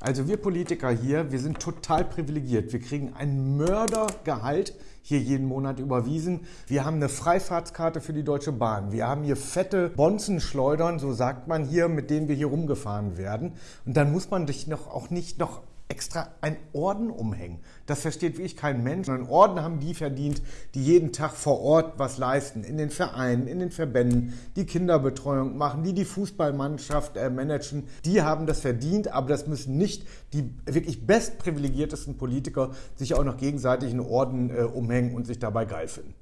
Also wir Politiker hier, wir sind total privilegiert. Wir kriegen ein Mördergehalt hier jeden Monat überwiesen. Wir haben eine Freifahrtskarte für die Deutsche Bahn. Wir haben hier fette Bonzenschleudern, so sagt man hier, mit denen wir hier rumgefahren werden. Und dann muss man dich noch auch nicht noch extra ein Orden umhängen. Das versteht wirklich kein Mensch. Einen Orden haben die verdient, die jeden Tag vor Ort was leisten. In den Vereinen, in den Verbänden, die Kinderbetreuung machen, die die Fußballmannschaft äh, managen. Die haben das verdient, aber das müssen nicht die wirklich bestprivilegiertesten Politiker sich auch noch gegenseitig einen Orden äh, umhängen und sich dabei geil finden.